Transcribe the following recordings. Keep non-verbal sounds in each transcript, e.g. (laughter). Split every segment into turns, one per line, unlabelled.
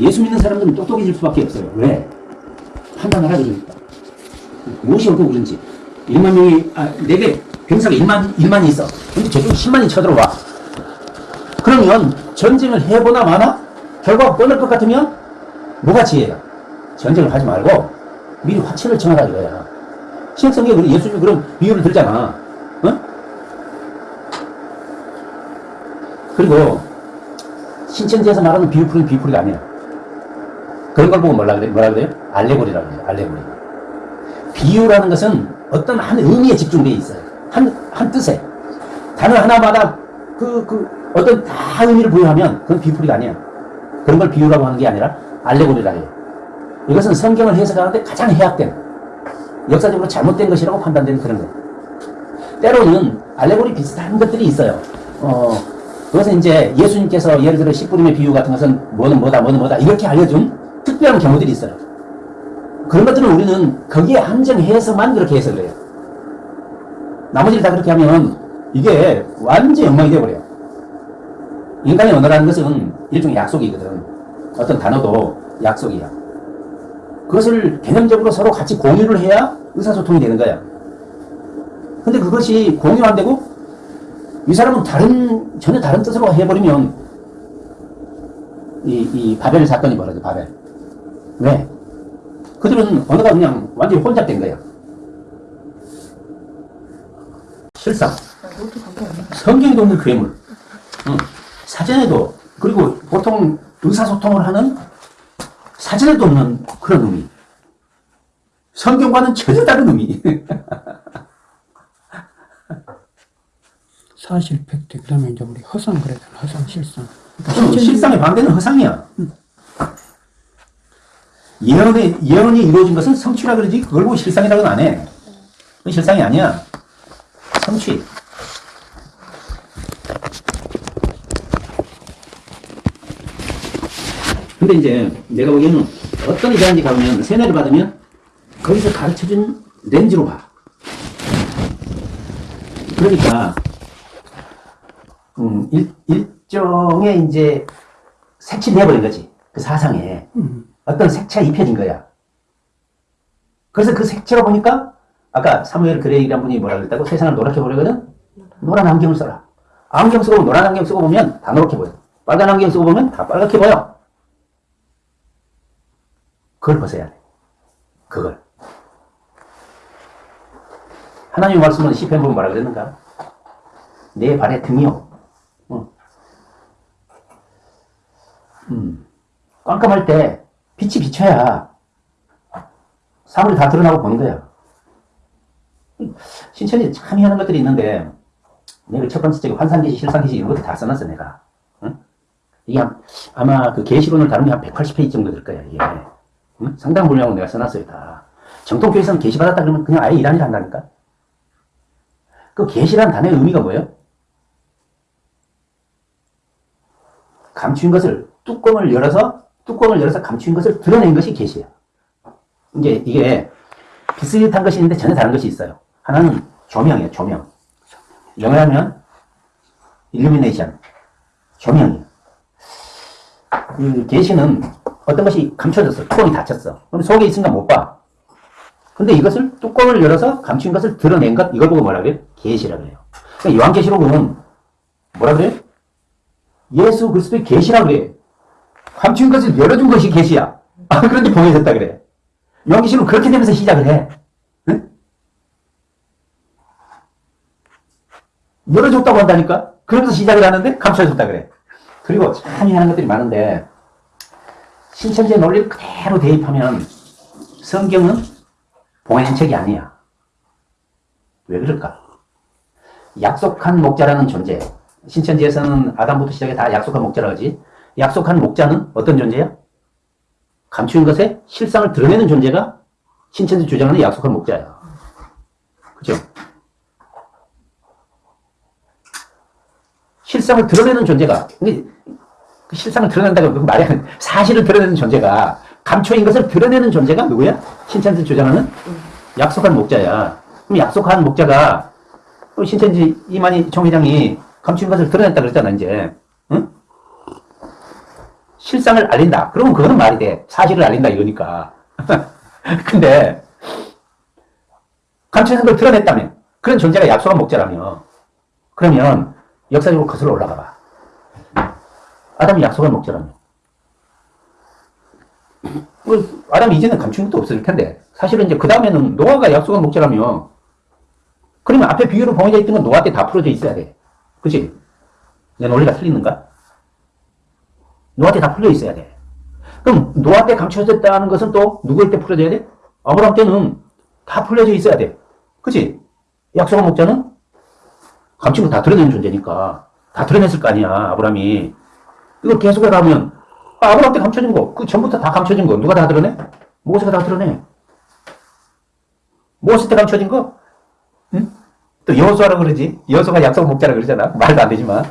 예수 믿는 사람들은 똑똑해질 수밖에 없어요. 왜? 판단을 하게 되니까. 무엇이 옳고 그른지. 1만 명이, 아, 내게 병사가 1만, 1만이 있어. 근데 저쪽 10만이 쳐들어와. 그러면 전쟁을 해보나 마나? 결과가 뻔할 것 같으면 뭐가 지혜야? 전쟁을 하지 말고 미리 화치를 정하라 이거야. 신약성경에 예수님이 그런 비유를 들잖아. 어? 그리고 신천지에서 말하는 비유풀이는 비유풀이가 아니야. 그런 걸 보고 뭐라 그래? 뭐라 그래요? 알레고리라고 그래요. 알레고리. 비유라는 것은 어떤 한 의미에 집중되어 있어요. 한, 한 뜻에. 단어 하나마다 그, 그, 어떤 다 의미를 부여하면 그건 비유풀이가 아니야. 그런 걸 비유라고 하는 게 아니라 알레고리라 해요. 이것은 성경을 해석하는데 가장 해악된, 역사적으로 잘못된 것이라고 판단되는 그런 거. 때로는 알레고리 비슷한 것들이 있어요. 어, 그것은 이제 예수님께서 예를 들어 씨뿌림의 비유 같은 것은 뭐는 뭐다, 뭐는 뭐다, 이렇게 알려준 특별한 경우들이 있어요. 그런 것들은 우리는 거기에 한정해서만 그렇게 해석을 해요. 나머지를 다 그렇게 하면 이게 완전 엉망이 되어버려요. 인간의 언어라는 것은 일종의 약속이거든. 어떤 단어도 약속이야. 그것을 개념적으로 서로 같이 공유를 해야 의사소통이 되는 거야. 근데 그것이 공유 안 되고 이 사람은 다른, 전혀 다른 뜻으로 해버리면 이, 이 바벨 사건이 벌어져, 바벨. 왜? 그들은 언어가 그냥 완전히 혼잡된 거야. 실상. 성경에도 없는 괴물. 응. 사전에도, 그리고 보통 의사소통을 하는 사전에도 없는 그런 의미. 성경과는 전혀 다른 의미.
사실 팩트 그 다음에 이제 우리 허상 그랬잖아 허상 실상
그럼 실상의 반대는 허상이야. 예언의, 예언이 이루어진 것은 성취라 그러지, 그걸 보고 실상이라고는 안 해. 그건 실상이 아니야. 성취. 근데 이제 내가 보기에는 어떤 이자인지 가보면 세뇌를 받으면 거기서 가르쳐준 렌즈로 봐. 그러니까 음, 일, 일종의 이제 색칠해버린 거지. 그 사상에. 어떤 색채가 입혀진 거야. 그래서 그 색채로 보니까 아까 사무엘 그레이라는 분이 뭐라 그랬다고 세상을 노랗게 보려거든? 노란 안경을 써라. 안경 쓰고 노란 안경 쓰고 보면 다 노랗게 보여. 빨간 안경 쓰고 보면 다 빨갛게 보여. 그걸 벗어야 돼. 그걸. 하나님의 말씀은 시편 보면 뭐라 그랬는가? 내 발의 등이요. 어. 음. 깜깜할 때 빛이 비쳐야 사물이 다 드러나고 보는 거야. 신천이 참 희한한 것들이 있는데 내가 첫 번째 책에 환상계시, 실상계시 이런 것도 다 써놨어 내가. 응? 이게 한- 아마 그 계시론을 다룬 게 한 180페이지 정도 될 거야 이게. 응? 상당 분량으로 내가 써놨어요 다. 정통교회에서는 계시 받았다 그러면 그냥 아예 일하일 한다니까. 그 계시란 단어의 의미가 뭐예요? 감추인 것을 뚜껑을 열어서 뚜껑을 열어서 감추인 것을 드러낸 것이 계시야. 이제 이게 비슷한 것이 있는데 전혀 다른 것이 있어요. 하나는 조명이에요, 조명. 영어로 하면 illumination, 조명이에요. 그 계시는 어떤 것이 감춰졌어. 뚜껑이 닫혔어. 그럼 속에 있으니까 못 봐. 근데 이것을 뚜껑을 열어서 감춘 것을 드러낸 것, 이걸 보고 뭐라 그래요? 계시라 그래요. 그러니까 요한계시록은 뭐라 그래요? 예수 그리스도의 계시라 그래. 감춘 것을 열어준 것이 계시야. 아, 그런데 봉해졌다 그래. 요한계시록은 그렇게 되면서 시작을 해. 응? 열어줬다고 한다니까? 그러면서 시작을 하는데 감춰졌다 그래. 그리고 참 희한한 것들이 많은데 신천지의 논리를 그대로 대입하면 성경은 봉해진 책이 아니야. 왜 그럴까? 약속한 목자라는 존재. 신천지에서는 아담부터 시작해 다 약속한 목자라 하지. 약속한 목자는 어떤 존재야? 감추인 것에 실상을 드러내는 존재가 신천지 주장하는 약속한 목자야. 그죠? 실상을 드러내는 존재가, 그 실상을 드러낸다고 그 말이 아니라 사실을 드러내는 존재가, 감춰인 것을 드러내는 존재가 누구야? 신천지 주장하는 약속한 목자야. 그럼 약속한 목자가, 어, 신천지 이만희 총회장이 감춘 것을 드러냈다 그랬잖아, 이제. 응? 실상을 알린다. 그러면 그거는 말이 돼. 사실을 알린다 이거니까. (laughs) 근데 감춰진 걸 드러냈다며. 그런 존재가 약속한 목자라며. 그러면 역사적으로 거슬러 올라가 봐. 아담이 약속한 목자라며. 그 아담이 이제는 감춘 것도 없을 텐데 사실은 이제 그 다음에는 노아가 약속한 목자라며. 그러면 앞에 비유로 봉해져 있던 건 노아 때 다 풀어져 있어야 돼. 그치? 내 논리가 틀리는가? 노아 때 다 풀려 있어야 돼. 그럼 노아 때 감춰졌다는 것은 또 누구일 때 풀어져야 돼? 아브라함 때는 다 풀려져 있어야 돼. 그치? 약속한 목자는 감춘 거다 드러내는 존재니까 다 드러냈을 거 아니야, 아브라함이. 이걸 계속 해 가면 아, 아브라함 때 감춰진 거, 그 전부터 다 감춰진 거 누가 다 드러내? 모세가 다 드러내. 모세 때 감춰진 거? 응? 또 여호수아라 그러지. 여호수아가 약속 목자라 그러잖아. 말도 안 되지만.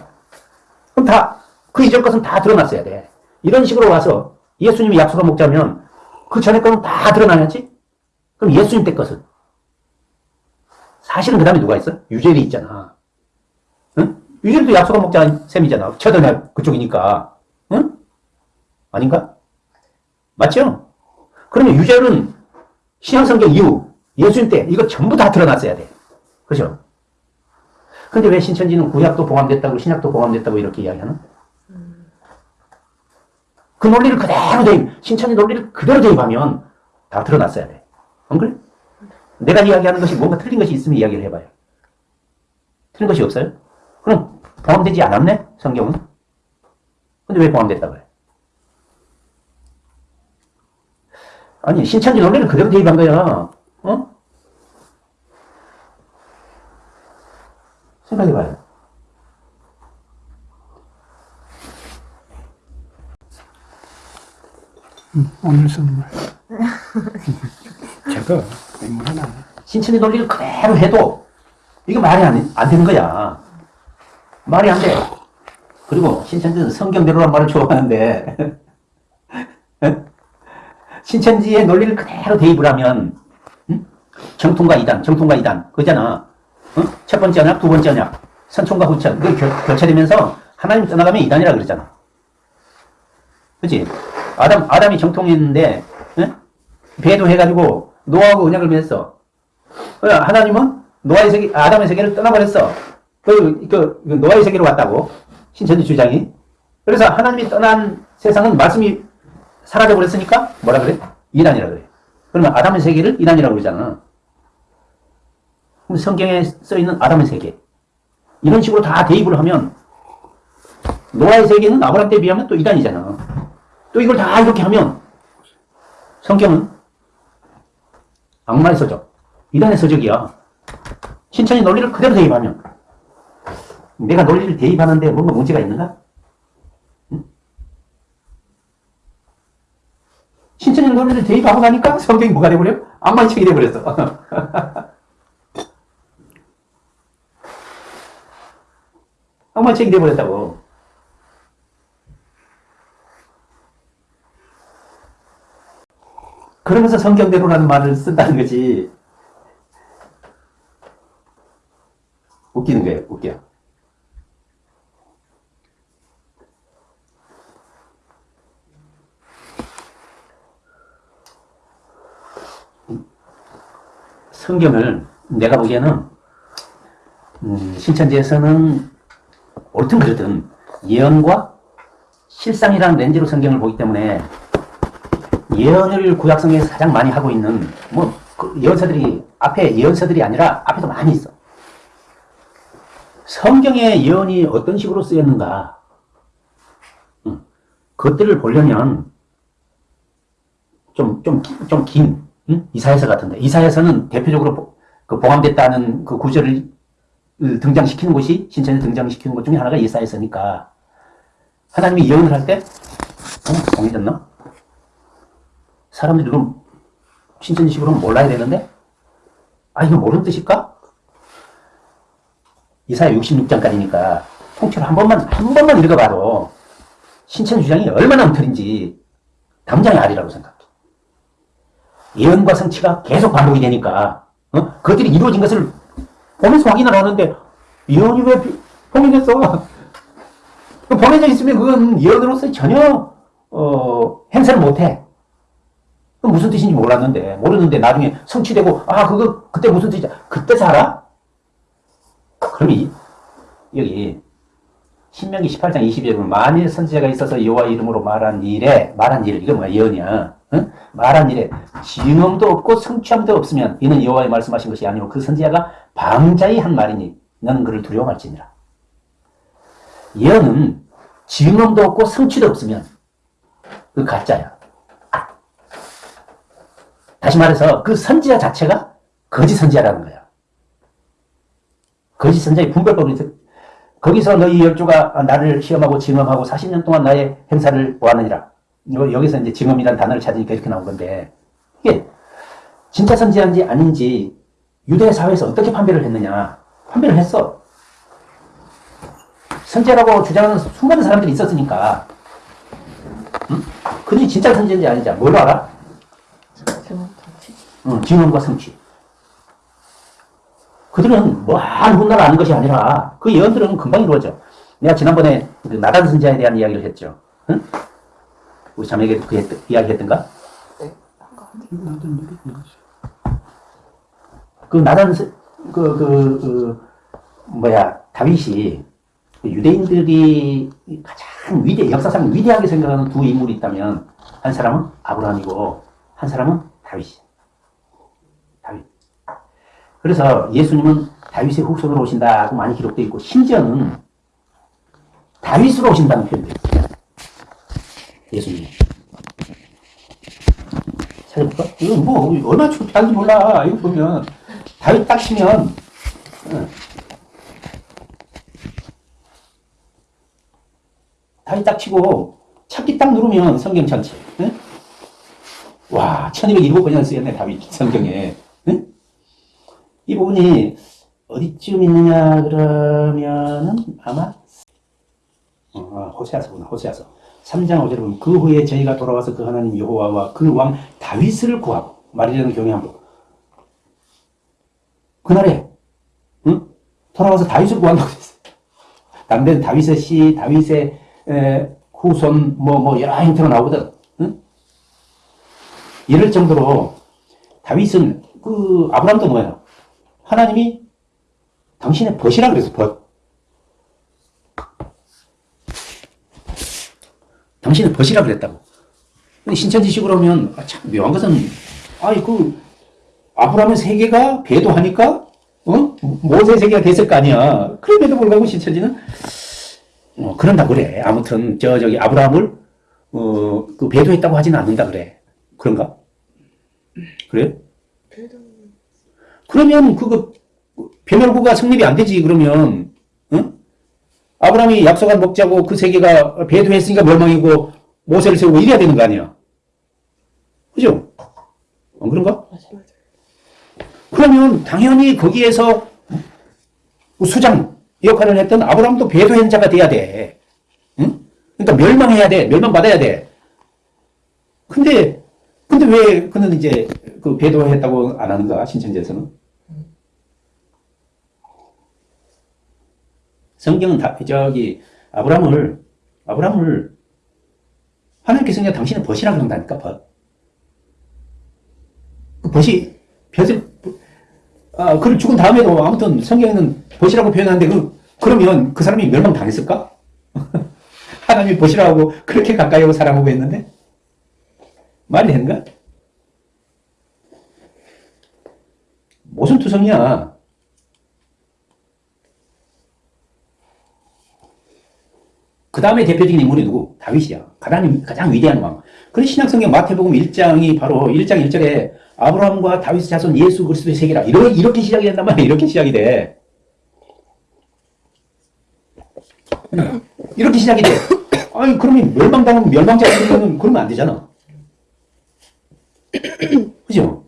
그럼 다, 그 이전 것은 다 드러났어야 돼. 이런 식으로 와서 예수님이 약속한 목자면 그 전에 거는 다 드러나야지? 그럼 예수님 때 것은? 사실은 그 다음에 누가 있어? 유젤이 있잖아. 응? 유젤도 약속한 목자 셈이잖아. 처전에 그쪽이니까. 응? 아닌가? 맞죠? 그러면 유젤은 신약성경 이후 예수님 때 이거 전부 다 드러났어야 돼. 그죠? 근데 왜 신천지는 구약도 포함됐다고 신약도 포함됐다고 이렇게 이야기하는? 그 논리를 그대로 대입, 신천지 논리를 그대로 대입하면 다 드러났어야 돼. 안 그래? 내가 이야기하는 것이 뭔가 틀린 것이 있으면 이야기를 해봐요. 틀린 것이 없어요? 그럼 포함되지 않았네? 성경은? 근데 왜 포함됐다고 그래? 아니, 신천지 논리를 그대로 대입한 거야. 어? 생각해봐요.
음, 오늘 선물. (laughs) 저거 맹물 하나.
신천지 논리를 그대로 해도 이게 말이 안, 안 되는 거야. 말이 안 돼. 그리고 신천지는 성경대로란 말을 좋아하는데 (laughs) 신천지의 논리를 그대로 대입을 하면 응? 정통과 이단, 정통과 이단 그잖아. 어? 첫 번째 언약, 두 번째 언약, 선총과 후천 그게 겨, 교체되면서 하나님 떠나가면 이단이라 그러잖아. 그치? 아담, 아담이 정통했는데 응? 배도해가지고 노아하고 언약을 맺었어. 어, 하나님은 노아의 세계, 아담의 세계를 떠나버렸어. 그, 그, 그 노아의 세계로 왔다고. 신천지 주장이. 그래서 하나님이 떠난 세상은 말씀이 사라져버렸으니까 뭐라 그래? 이단이라 그래. 그러면 아담의 세계를 이단이라고 그러잖아. 그럼 성경에 써 있는 아담의 세계. 이런 식으로 다 대입을 하면 노아의 세계는 아브라함 때에 비하면 또 이단이잖아. 또 이걸 다 이렇게 하면 성경은 악마의 서적, 이단의 서적이야. 신천지 논리를 그대로 대입하면 내가 논리를 대입하는데 뭔가 문제가 있는가? 응? 신천지 논리를 대입하고 나니까 성경이 뭐가 돼버려? 악마의 책이 돼버렸어. (laughs) 악마의 책이 돼버렸다고. 그러면서 성경대로라는 말을 쓴다는 거지. 웃기는 거예요, 웃겨. 성경을 내가 보기에는 음, 신천지에서는 옳든 그르든 예언과 실상이라는 렌즈로 성경을 보기 때문에 예언을 구약성에서 가장 많이 하고 있는 뭐 그 예언서들이 앞에 예언서들이 아니라 앞에도 많이 있어. 성경의 예언이 어떤 식으로 쓰였는가? 음, 그것들을 보려면 좀 좀 좀긴 이사야서 같은데 이사야서는 대표적으로 보- 그 봉함됐다는 그 구절을 등장시키는 곳이 신천에 등장시키는 것 중에 하나가 이사야서니까 하나님이 예언을 할 때 어? 공해졌나? 사람들이 그럼 신천지식으로 몰라야 되는데 아 이거 모르는 뜻일까? 이사야 66장까지니까 통째로 한 번만 한 번만 읽어봐도 신천지 주장이 얼마나 엉터리인지 당장의 알이라고 생각해. 예언과 성취가 계속 반복이 되니까 어? 그것들이 이루어진 것을 보면서 확인을 하는데 예언이 왜 비- 봉인됐어? 그 봉해져 있으면 그건 예언으로서 전혀 어, 행세를 못해. 그 무슨 뜻인지 몰랐는데, 모르는데 나중에 성취되고, 아, 그거, 그때 무슨 뜻이야? 그때 살아? 이, 여기, 신명기 18장 22절에 보면 만일 선지자가 있어서 여호와 이름으로 말한 일에, 말한 일, 이거 뭐야, 예언이야. 응? 말한 일에 증언도 없고 성취함도 없으면 이는 여호와의 말씀하신 것이 아니고 그 선지자가 방자히 한 말이니 너는 그를 두려워할지니라. 예언은 증언도 없고 성취도 없으면 그 가짜야. 다시 말해서 그 선지자 자체가 거짓 선지자라는 거야. 거짓 선지자의 분별법이. 거기서 너희 열조가 나를 시험하고 증언하고 40년 동안 나의 행사를 보았느니라. 여기서 이제 증언이라는 단어를 찾으니까 이렇게 나온 건데 이게 진짜 선지자인지 아닌지 유대 사회에서 어떻게 판별을 했느냐? 판별을 했어. 선지자라고 주장하는 수많은 사람들이 있었으니까. 응? 그들이 진짜 선지자인지 아닌지 뭘로 알아? 응, 증언과 성취. 그들은 뭐한 훗날 아는 것이 아니라 그 예언들은 금방 이루어져. 내가 지난번에 그 나단 선지자에 대한 이야기를 했죠. 응? 우리 자매에게 그 했, 이야기 했던가?
네.
그 나단, 선- 그, 그, 그, 뭐야, 다윗이 그 유대인들이 가장 위대, 역사상 위대하게 생각하는 두 인물이 있다면 한 사람은 아브라함이고 한 사람은 다윗이야. 다윗. 그래서 예수님은 다윗의 후손으로 오신다고 많이 기록되어 있고 심지어는 다윗으로 오신다는 표현도 있어요. 예수님. 찾아볼까? 이거 뭐 얼마나 창피한지 몰라. 이거 보면 다윗 딱 치면 응. 다윗 딱 치고 찾기 딱 누르면 성경 전체. 응? 와, 1207번이나 쓰였네, 다윗 성경에. 응? 이 부분이 어디쯤 있느냐 그러면은 아마 어, 호세아서구나, 호세아서. 3장 5절에 보면 그 후에 저희가 돌아와서 그 하나님 여호와와 그 왕 다윗을 구하고 말이라는 경외 한번 그날에 응? 돌아와서 다윗을 구한다고 했어요. 담대는 다윗의 시, 다윗의 에, 후손 뭐뭐 여러 형태가 나오거든. 응? 이럴 정도로 다윗은 그 아브라함도 뭐예요? 하나님이 당신의 벗이라 그래서 벗. 당신의 벗이라 그랬다고. 신천지식으로 하면 아, 참 묘한 것은 아이 그 아브라함의 세계가 배도하니까 어? 모세 세계가 됐을 거 아니야. 그럼에도 불구하고 신천지는 어, 그런다 그래. 아무튼 저 저기 아브라함을 어, 그 배도했다고 하지는 않는다 그래. 그런가? 그래? 그러면 그거 배멸구가 성립이 안 되지. 그러면 응? 아브라함이 약속한 목자고 그 세계가 배도했으니까 멸망이고 모세를 세우고 이래야 되는 거 아니야. 그죠? 안 그런가? 그러면 당연히 거기에서 수장 역할을 했던 아브라함도 배도한 자가 돼야 돼. 응? 그러니까 멸망해야 돼. 멸망받아야 돼. 근데, 근데 왜 그는 이제 그 배도했다고 안 하는가? 신천지에서는? 성경은 다, 저기, 아브라함을, 아브라함을 하나님께서 그냥 당신은 벗이라고 그런다니까, 벗. 그 벗이, 벼슬, 아, 그를 죽은 다음에도 아무튼 성경에는 벗이라고 표현하는데 그, 그러면 그 사람이 멸망당했을까? (laughs) 하나님이 벗이라고 그렇게 가까이 하고 사랑하고 했는데? 말이 되는가? 무슨 투성이야? 그 다음에 대표적인 인물이 누구? 다윗이야. 가장, 가장 위대한 왕. 그런 신약성경 마태복음 1장이 바로 1장 1절에 아브라함과 다윗의 자손 예수 그리스도의 세계라. 이렇게, 이렇게 시작이 된단 말이야. 이렇게 시작이 돼. 응. 이렇게 시작이 돼. 아니, 그러면 멸망당하면 멸망자 그러면 그러면 안 되잖아. (coughs) 그죠?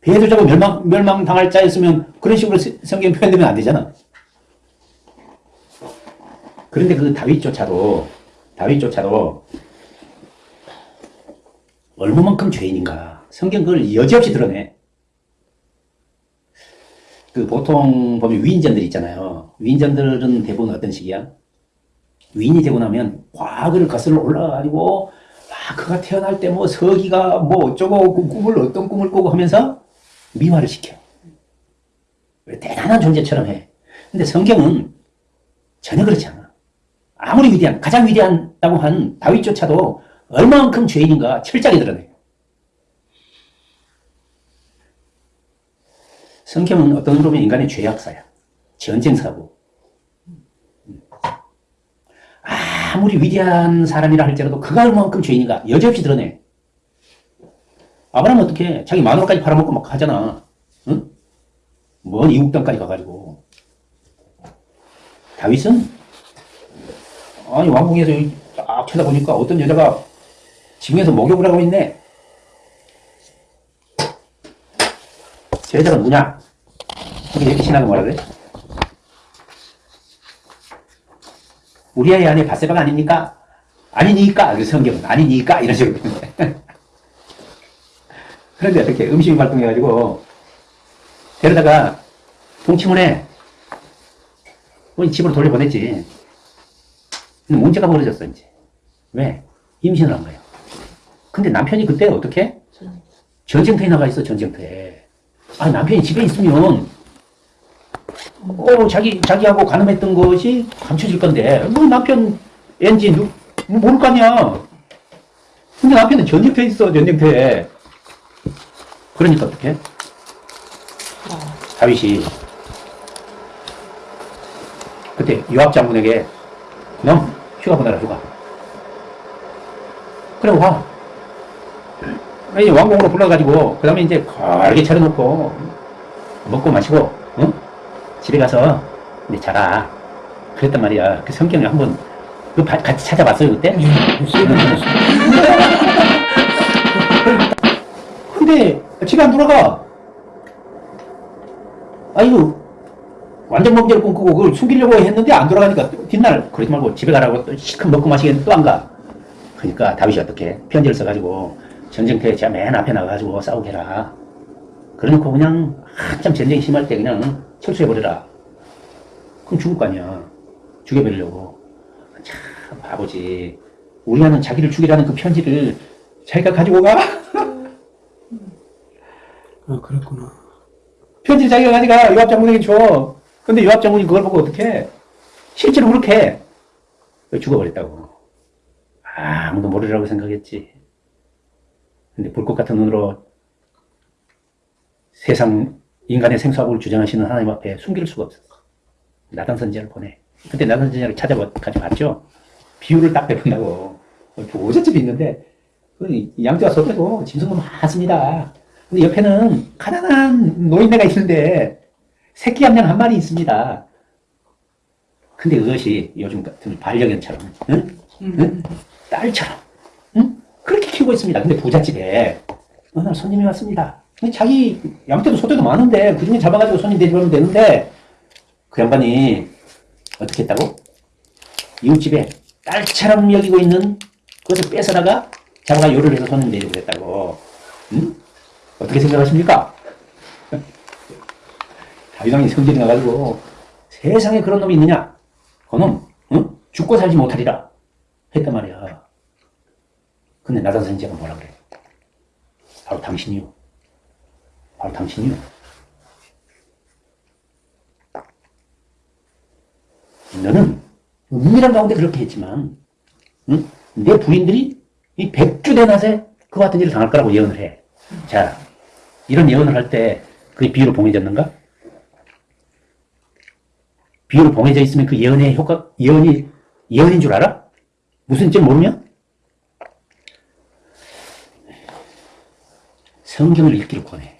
배도자가 멸망, 멸망당할 자였으면 그런 식으로 세- 성경 표현되면 안 되잖아. 그런데 그 다윗조차도, 다윗조차도 얼마만큼 죄인인가. 성경 그걸 여지없이 드러내. 그 보통 보면 위인전들 있잖아요. 위인전들은 대부분 어떤 식이야? 위인이 되고 나면 과거를 거슬러 올라가가지고 아 그가 태어날 때 뭐 서기가 뭐 어쩌고 그 꿈을 어떤 꿈을 꾸고 하면서 미화를 시켜. 왜 대단한 존재처럼 해. 근데 성경은 전혀 그렇지 않아. 아무리 위대한 가장 위대한다고 한 다윗조차도 얼마만큼 죄인인가 철저하게 드러내. 성경은 어떤 의미로 보면 인간의 죄악사야. 전쟁사고. 아무리 위대한 사람이라 할지라도 그가 얼마만큼 죄인인가 여지없이 드러내. 아브라함은 어떻게 자기 마누라까지 팔아먹고 막 하잖아. 응? 먼 이국 땅까지 가가지고. 다윗은 아니 왕궁에서 딱 쳐다보니까 어떤 여자가 지붕에서 목욕을 하고 있네. 저 여자가? 이게 이렇게 신하가 뭐라 그래? 우리아의 아내 바세바가 아닙니까? 아니니까 그 성경은 아니니까 이런 식으로 (laughs) 그런데 어떻게 음식이 발동해가지고 데려다가 동치문에 우리 집으로 돌려보냈지 문제가 벌어졌어 이제 왜? 임신을 한 거예요 근데 남편이 그때 어떻게? 전쟁터에 나가 있어 전쟁터에 아 남편이 집에 있으면 어, 자기, 자기하고 가늠했던 것이 감춰질 건데, 뭐 남편 엔진, 누, 뭐 모를 거 아니야. 근데 남편은 전쟁터에 있어, 전쟁터에. 그러니까 어떡해? 다윗이, 그때 요압 장군에게, 넌 휴가 보내라, 휴가. 그래, 와. 아니, 왕궁으로 불러가지고, 그 다음에 이제 걸게 차려놓고, 먹고 마시고, 응? 집에 가서 이제 자라. 그랬단 말이야. 그 성경을 한번 그 바- 같이 찾아봤어요 그때? (laughs) 근데 집에 안 돌아가. 아이고 완전 범죄를 꿈꾸고 그걸 숨기려고 했는데 안 돌아가니까 또 뒷날 그러지 말고 집에 가라고 또 시큰 먹고 마시겠는데 또 안 가. 그러니까 다윗이 어떻게 편지를 써가지고 전쟁터에 제가 맨 앞에 나가가지고 싸우게 해라. 그래놓고 그냥 한참 전쟁이 심할 때 그냥 철수해버려라. 그럼 죽을 거 아니야. 죽여버리려고. 참, 바보지. 우리나는 자기를 죽이라는 그 편지를 자기가 가지고 가?
아, 그랬구나.
편지를 자기가 가져가. 요압 장군에게 줘. 근데 요압 장군이 그걸 보고 어떻게 실제로 그렇게 해. 왜 죽어버렸다고. 아무도 모르리라고 생각했지. 근데 불꽃 같은 눈으로 세상 인간의 생사복을 주장하시는 하나님 앞에 숨길 수가 없어. 나단 선지자를 보내. 그때 나단 선지자를 찾아가 봤죠. 비유를 딱 배운다고. 보호자집이 있는데 그 양떼와 소떼도 짐승도 많습니다. 근데 옆에는 가난한 노인네가 있는데 새끼 암양 한 마리 있습니다. 근데 그것이 요즘 같은 반려견처럼, 응? 응? 딸처럼, 응? 그렇게 키우고 있습니다. 근데 부잣집에 어느 날 손님이 왔습니다. 자기 양떼도 소떼도 많은데 그 중에 잡아가지고 손님 대접하면 되는데 그 양반이 어떻게 했다고? 이웃집에 딸처럼 여기고 있는 그것을 뺏어다가 잡아가 요리를 해서 손님 대접을 했다고. 응? 어떻게 생각하십니까? (laughs) 다윗왕이 성질이 나가지고 세상에 그런 놈이 있느냐? 그놈 응? 죽고 살지 못하리라 했단 말이야. 근데 나단 선지자가 뭐라 그래? 바로 당신이요. 바로 당신이요. 너는 은밀한 가운데 그렇게 했지만 응? 내 부인들이 이 백주 대낮에 그 같은 일을 당할 거라고 예언을 해. 자, 이런 예언을 할 때 그게 비유로 봉해졌는가? 비유로 봉해져 있으면 그 예언의 효과, 예언이, 예언인 줄 알아? 무슨 지 모르면? 성경을 읽기를 권해.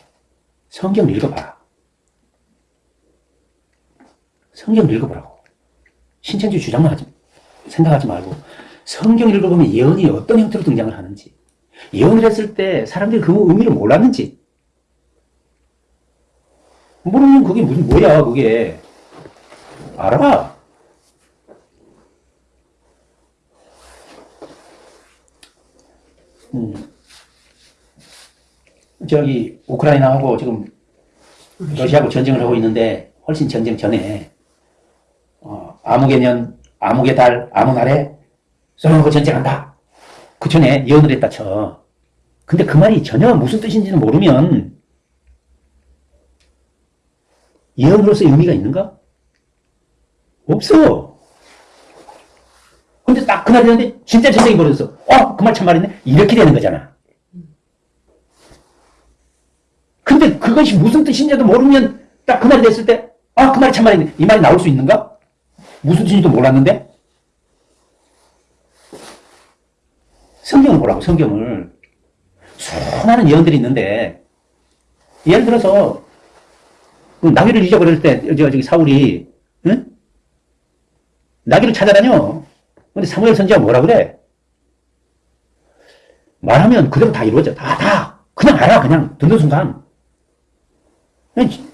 성경을 읽어봐. 성경을 읽어보라고. 신천지 주장만 하지, 생각하지 말고, 성경 읽어보면 예언이 어떤 형태로 등장을 하는지, 예언을 했을 때 사람들이 그 의미를 몰랐는지, 모르면 그게 무슨, 뭐야, 그게. 알아. 음. 저기, 우크라이나하고 지금 러시아하고 전쟁을 하고 있는데, 훨씬 전쟁 전에, 어, 아무개년 암흑의 달, 암흑 아래 솔로몬과 전쟁한다. 그 전에 예언을 했다 쳐. 근데 그 말이 전혀 무슨 뜻인지는 모르면 예언으로서 의미가 있는가? 없어. 근데 딱 그날 되는데 진짜 전쟁이 벌어졌어. 어, 그 말 참말이네. 이렇게 되는 거잖아. 근데 그것이 무슨 뜻인지도 모르면 딱 그날이 됐을 때, 아, 그 말이 참 말이네. 이 말이 나올 수 있는가? 무슨 뜻인지도 몰랐는데? 성경을 보라고, 성경을. 수많은 예언들이 있는데, 예를 들어서, 그 나귀를 잊어버릴 때, 저, 저기 사울이, 응? 나귀를 찾아다녀. 근데 사무엘 선지가 뭐라 그래? 말하면 그대로 다 이루어져. 다, 다. 그냥 알아, 그냥. 듣는 순간.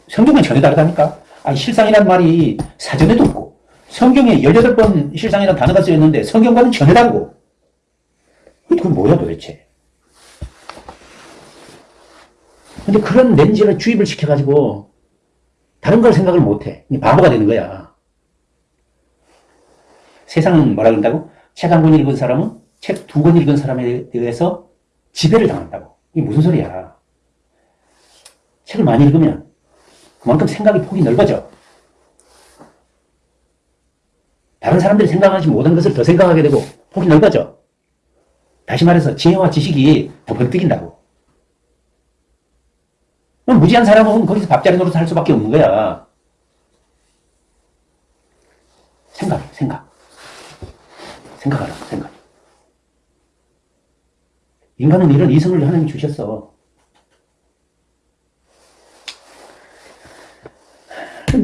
성경은 전혀 다르다니까. 아니, 실상이란 말이 사전에도 없고, 성경에 18번 실상이라는 단어가 쓰였는데, 성경과는 전혀 다르고. 그건 뭐야, 도대체? 근데 그런 렌즈를 주입을 시켜가지고, 다른 걸 생각을 못 해. 바보가 되는 거야. 세상은 뭐라 그런다고? 책 한 권 읽은 사람은 책 두 권 읽은 사람에 대해서 지배를 당한다고. 이게 무슨 소리야. 책을 많이 읽으면 그만큼 생각의 폭이 넓어져. 다른 사람들이 생각하지 못한 것을 더 생각하게 되고 폭이 넓어져. 다시 말해서 지혜와 지식이 더 번뜩인다고. 무지한 사람은 거기서 밥자리 노릇 할 수밖에 없는 거야. 생각해, 생각. 생각하라, 생각. 인간은 이런 이성을 하나님이 주셨어.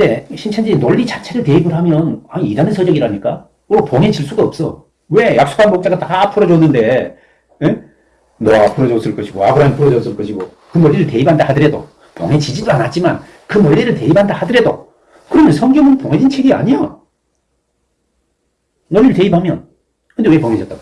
근데 신천지 논리 자체를 대입을 하면 아니 이단의 서적이라니까 로 봉해질 수가 없어. 왜? 약속한 목자가 다 풀어줬는데 에? 노아가 풀어줬을 것이고 아브라함이 풀어줬을 것이고 그 논리를 대입한다 하더라도 봉해지지도 않았지만 그 논리를 대입한다 하더라도 그러면 성경은 봉해진 책이 아니야. 논리를 대입하면 근데 왜 봉해졌다고?